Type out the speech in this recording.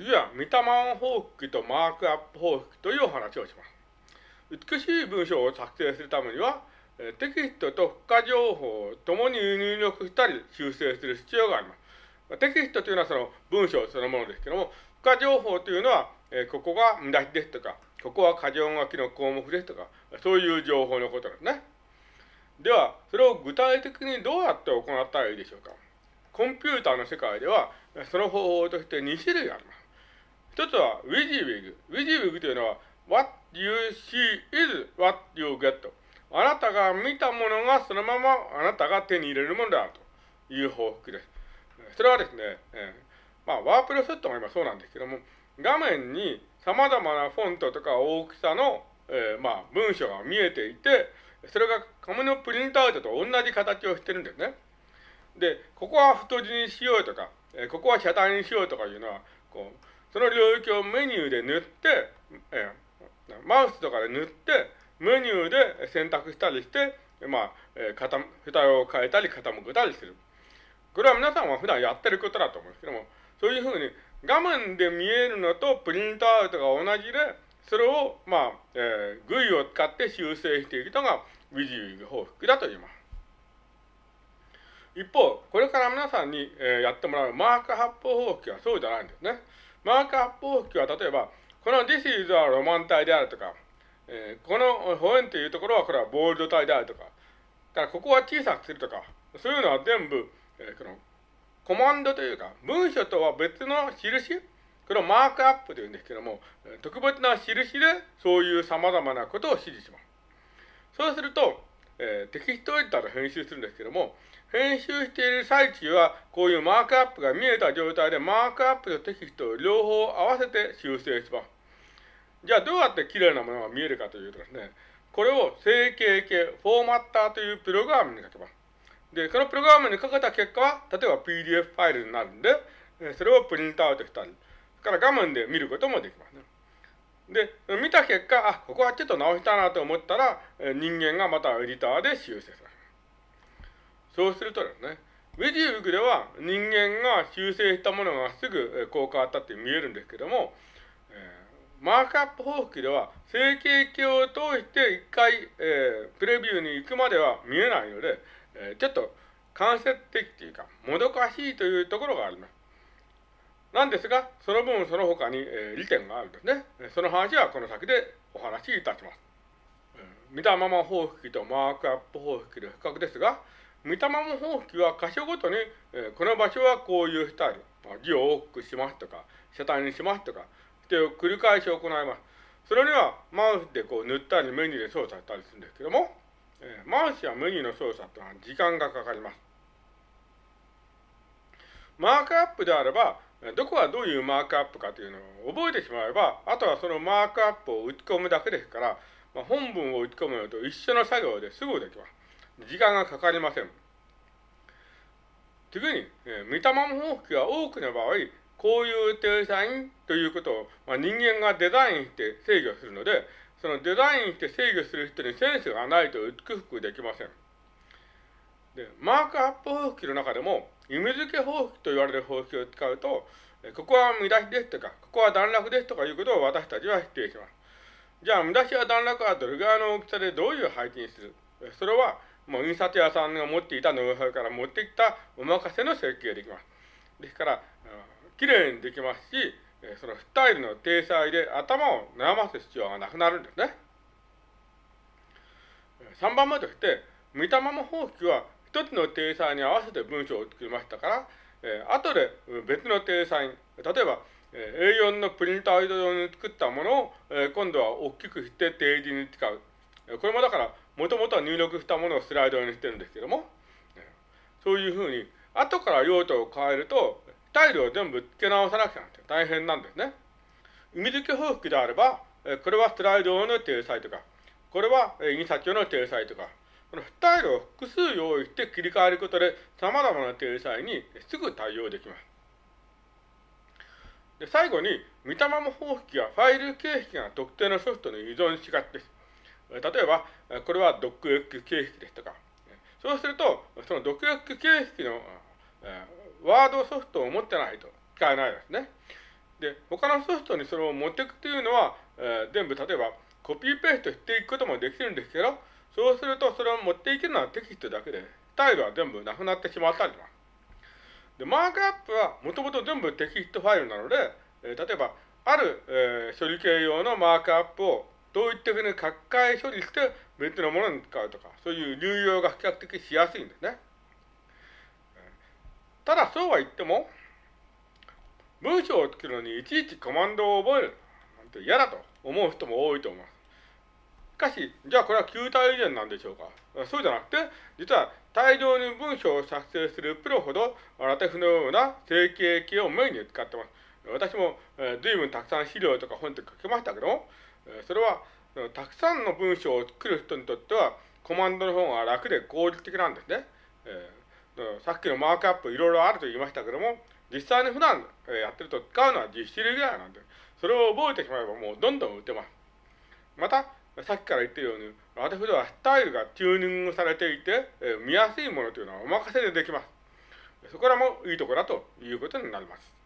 次は、見たまま方式とマークアップ方式というお話をします。美しい文章を作成するためには、テキストと付加情報を共に入力したり修正する必要があります。テキストというのはその文章そのものですけども、付加情報というのは、えここが見出しですとか、ここは過剰書きの項目ですとか、そういう情報のことですね。では、それを具体的にどうやって行ったらいいでしょうか。コンピューターの世界では、その方法として2種類あります。一つは WYSIWYG。WYSIWYG というのは What you see is what you get. あなたが見たものがそのままあなたが手に入れるものであるという報復です。それはですね、えー、まあ、ワープロセットが今そうなんですけども、画面に様々なフォントとか大きさの、えー、まあ、文章が見えていて、それが紙のプリントアウトと同じ形をしてるんですね。で、ここは太字にしようとか、えー、ここは車体にしようとかいうのは、こう、その領域をメニューで塗って、えー、マウスとかで塗って、メニューで選択したりして、まあ、えー、蓋を変えたり傾けたりする。これは皆さんは普段やってることだと思うんですけども、そういうふうに画面で見えるのとプリントアウトが同じで、それを、まあ、えー、GUI を使って修正していくのが WYSIWYG 報復だと言います。一方、これから皆さんに、えー、やってもらうマーク発砲方式はそうじゃないんですね。マーク発砲式は例えば、この This is a ロマン体であるとか、えー、この保円というところはこれはボールド体であるとか、だからここは小さくするとか、そういうのは全部、えー、このコマンドというか、文書とは別の印これをマークアップというんですけども、特別な印でそういう様々なことを指示します。そうすると、えー、テキストエディターで編集するんですけども、編集している最中は、こういうマークアップが見えた状態で、マークアップとテキストを両方合わせて修正します。じゃあ、どうやって綺麗なものが見えるかというとですね、これを整形系、フォーマッターというプログラムにかけます。で、そのプログラムにかけた結果は、例えば PDF ファイルになるんで、それをプリントアウトしたり、それから画面で見ることもできますね。で、見た結果、あ、ここはちょっと直したなと思ったら、人間がまたエディターで修正する。そうするとですね、ウェジウグでは人間が修正したものがすぐこう変わったって見えるんですけども、えー、マークアップ方式では整形鏡を通して一回、えー、プレビューに行くまでは見えないので、えー、ちょっと間接的というか、もどかしいというところがあります。なんですが、その分その他に、えー、利点があるんですね。その話はこの先でお話しいたします。見たまま方式とマークアップ方式の比較ですが、見たまま方式は箇所ごとに、えー、この場所はこういうスタイル、字を多くしますとか、車体にしますとか、して繰り返し行います。それにはマウスでこう塗ったりメニューで操作したりするんですけども、えー、マウスやメニューの操作というのは時間がかかります。マークアップであれば、どこがどういうマークアップかというのを覚えてしまえば、あとはそのマークアップを打ち込むだけですから、まあ、本文を打ち込むのと一緒の作業ですぐできます。時間がかかりません。次に、えー、見たまま方式が多くの場合、こういう定裁ということを、まあ、人間がデザインして制御するので、そのデザインして制御する人にセンスがないと美しくできません。で、マークアップ方式の中でも、意味付け方式と言われる方式を使うと、ここは見出しですとか、ここは段落ですとかいうことを私たちは否定します。じゃあ、見出しや段落はどれぐらいの大きさでどういう配置にする？それは、もう印刷屋さんが持っていたノウハウから持ってきたお任せの設計ができます。ですから、きれいにできますし、そのスタイルの体裁で頭を悩ます必要がなくなるんですね。3番目として、見たまま方式は一つの体裁に合わせて文章を作りましたから、えー、後で別の体裁、例えば、えー、A4 のプリントアウト用に作ったものを、えー、今度は大きくして定時に使う。これもだから、もともとは入力したものをスライドにしてるんですけども、そういうふうに、後から用途を変えると、スタイルを全部付け直さなくちゃなくて大変なんですね。意味付け方式であれば、これはスライド用の体裁とか、これは印刷用の体裁とか、このスタイルを複数用意して切り替えることで、様々な体裁にすぐ対応できます。で最後に、見たまま方式やファイル形式が特定のソフトに依存しがちです。例えば、これは DocX 形式ですとか、そうすると、その DocX 形式のワードソフトを持ってないと使えないですね。で、他のソフトにそれを持っていくというのは、え、全部例えばコピーペーストしていくこともできるんですけど、そうするとそれを持っていけるのはテキストだけで、スタイルは全部なくなってしまったりします。で、マークアップはもともと全部テキストファイルなので、えー、例えば、ある、えー、処理系用のマークアップをどういったふうに書き換え処理して別のものに使うとか、そういう流用が比較的しやすいんですね。ただそうは言っても、文章を作るのにいちいちコマンドを覚えるなんて嫌だと思う人も多いと思います。しかし、じゃあこれは球体以前なんでしょうか？そうじゃなくて、実は大量に文章を作成するプロほど、ラテフのような整形系をメインに使ってます。私も、えー、随分たくさん資料とか本とか書きましたけども、えー、それは、たくさんの文章を作る人にとっては、コマンドの方が楽で効率的なんですね。えー、さっきのマークアップいろいろあると言いましたけども、実際に普段やってると使うのは10種類ぐらいなんで、それを覚えてしまえばもうどんどん打てます。また、さっきから言ってるように、私ではスタイルがチューニングされていて、え見やすいものというのはお任せでできます。そこらもいいところだということになります。